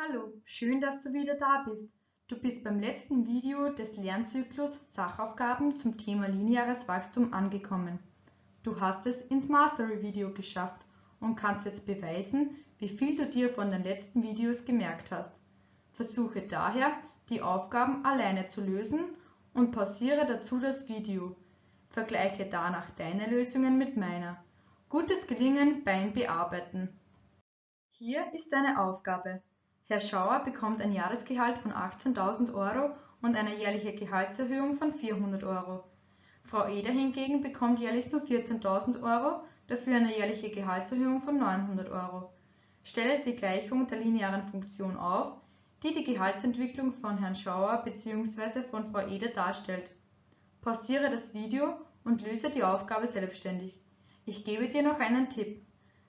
Hallo, schön, dass du wieder da bist. Du bist beim letzten Video des Lernzyklus Sachaufgaben zum Thema lineares Wachstum angekommen. Du hast es ins Mastery-Video geschafft und kannst jetzt beweisen, wie viel du dir von den letzten Videos gemerkt hast. Versuche daher, die Aufgaben alleine zu lösen und pausiere dazu das Video. Vergleiche danach deine Lösungen mit meiner. Gutes Gelingen beim Bearbeiten. Hier ist deine Aufgabe. Herr Schauer bekommt ein Jahresgehalt von 18.000 Euro und eine jährliche Gehaltserhöhung von 400 Euro. Frau Eder hingegen bekommt jährlich nur 14.000 Euro, dafür eine jährliche Gehaltserhöhung von 900 Euro. Stelle die Gleichung der linearen Funktion auf, die die Gehaltsentwicklung von Herrn Schauer bzw. von Frau Eder darstellt. Pausiere das Video und löse die Aufgabe selbstständig. Ich gebe dir noch einen Tipp.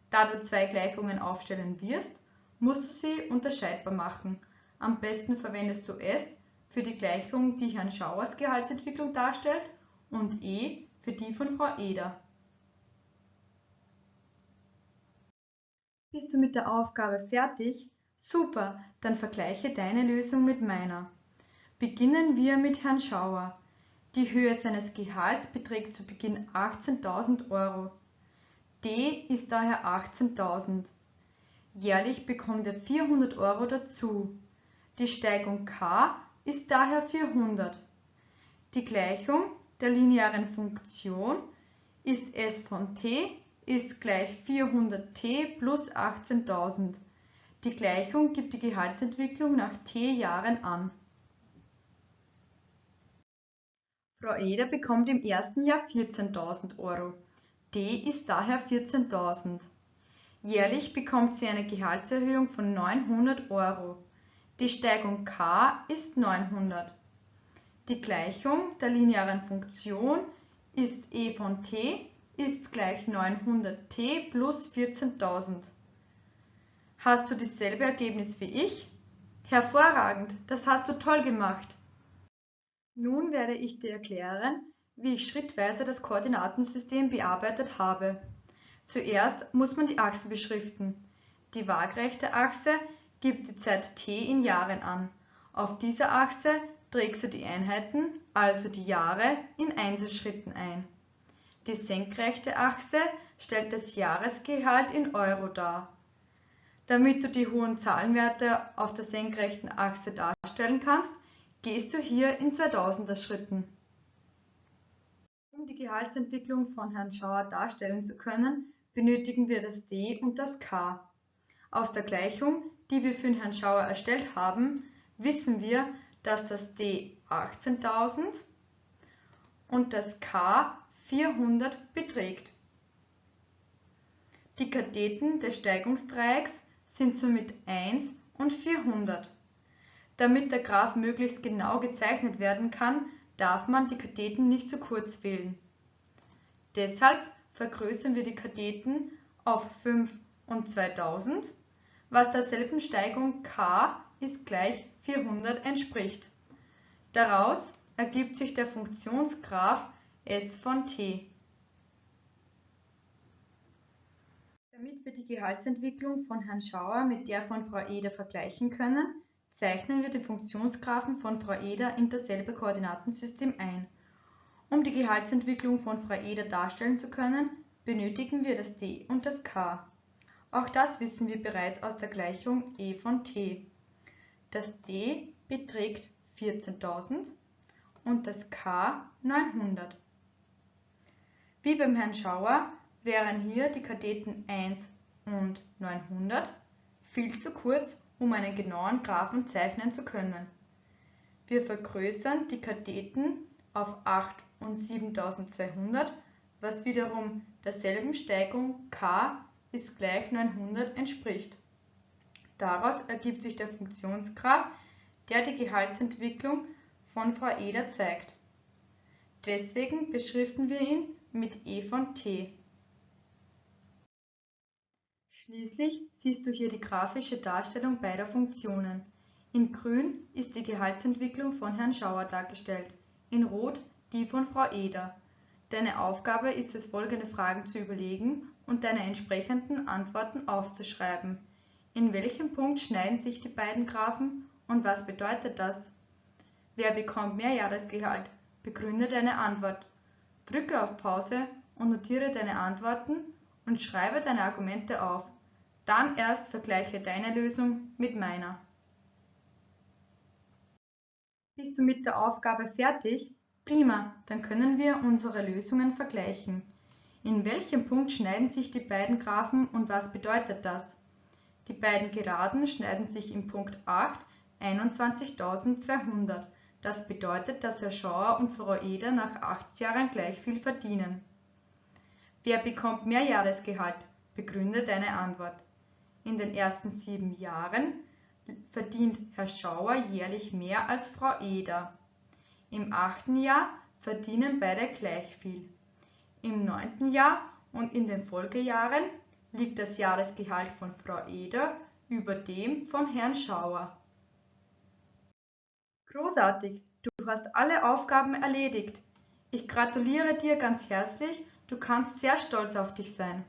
Da du zwei Gleichungen aufstellen wirst, musst du sie unterscheidbar machen. Am besten verwendest du S für die Gleichung, die Herrn Schauers Gehaltsentwicklung darstellt und E für die von Frau Eder. Bist du mit der Aufgabe fertig? Super, dann vergleiche deine Lösung mit meiner. Beginnen wir mit Herrn Schauer. Die Höhe seines Gehalts beträgt zu Beginn 18.000 Euro. D ist daher 18.000. Jährlich bekommt er 400 Euro dazu. Die Steigung k ist daher 400. Die Gleichung der linearen Funktion ist s von t ist gleich 400t plus 18.000. Die Gleichung gibt die Gehaltsentwicklung nach t Jahren an. Frau Eder bekommt im ersten Jahr 14.000 Euro. D ist daher 14.000. Jährlich bekommt sie eine Gehaltserhöhung von 900 Euro. Die Steigung k ist 900. Die Gleichung der linearen Funktion ist e von t ist gleich 900t plus 14.000. Hast du dasselbe Ergebnis wie ich? Hervorragend, das hast du toll gemacht. Nun werde ich dir erklären, wie ich schrittweise das Koordinatensystem bearbeitet habe. Zuerst muss man die Achse beschriften. Die waagrechte Achse gibt die Zeit t in Jahren an. Auf dieser Achse trägst du die Einheiten, also die Jahre, in Einzelschritten ein. Die senkrechte Achse stellt das Jahresgehalt in Euro dar. Damit du die hohen Zahlenwerte auf der senkrechten Achse darstellen kannst, gehst du hier in 2000er Schritten. Um die Gehaltsentwicklung von Herrn Schauer darstellen zu können, benötigen wir das d und das k. Aus der Gleichung, die wir für den Herrn Schauer erstellt haben, wissen wir, dass das d 18.000 und das k 400 beträgt. Die Katheten des Steigungsdreiecks sind somit 1 und 400. Damit der Graph möglichst genau gezeichnet werden kann, darf man die Katheten nicht zu kurz wählen. Deshalb vergrößern wir die Katheten auf 5 und 2000, was derselben Steigung k ist gleich 400 entspricht. Daraus ergibt sich der Funktionsgraph s von t. Damit wir die Gehaltsentwicklung von Herrn Schauer mit der von Frau Eder vergleichen können, zeichnen wir den Funktionsgraphen von Frau Eder in dasselbe Koordinatensystem ein. Um die Gehaltsentwicklung von Frau Eder darstellen zu können, benötigen wir das d und das k. Auch das wissen wir bereits aus der Gleichung e von t. Das d beträgt 14.000 und das k 900. Wie beim Herrn Schauer wären hier die Katheten 1 und 900 viel zu kurz, um einen genauen Graphen zeichnen zu können. Wir vergrößern die Katheten auf 8 und 7200, was wiederum derselben Steigung k ist gleich 900 entspricht. Daraus ergibt sich der Funktionsgraph, der die Gehaltsentwicklung von Frau Eder zeigt. Deswegen beschriften wir ihn mit e von t. Schließlich siehst du hier die grafische Darstellung beider Funktionen. In grün ist die Gehaltsentwicklung von Herrn Schauer dargestellt, in rot die von Frau Eder. Deine Aufgabe ist es folgende Fragen zu überlegen und deine entsprechenden Antworten aufzuschreiben. In welchem Punkt schneiden sich die beiden Graphen und was bedeutet das? Wer bekommt mehr Jahresgehalt? Begründe deine Antwort. Drücke auf Pause und notiere deine Antworten und schreibe deine Argumente auf. Dann erst vergleiche deine Lösung mit meiner. Bist du mit der Aufgabe fertig? Prima, dann können wir unsere Lösungen vergleichen. In welchem Punkt schneiden sich die beiden Graphen und was bedeutet das? Die beiden Geraden schneiden sich im Punkt 8 21.200. Das bedeutet, dass Herr Schauer und Frau Eder nach acht Jahren gleich viel verdienen. Wer bekommt mehr Jahresgehalt? Begründe deine Antwort. In den ersten sieben Jahren verdient Herr Schauer jährlich mehr als Frau Eder. Im achten Jahr verdienen beide gleich viel. Im neunten Jahr und in den Folgejahren liegt das Jahresgehalt von Frau Eder über dem von Herrn Schauer. Großartig, du hast alle Aufgaben erledigt. Ich gratuliere dir ganz herzlich, du kannst sehr stolz auf dich sein.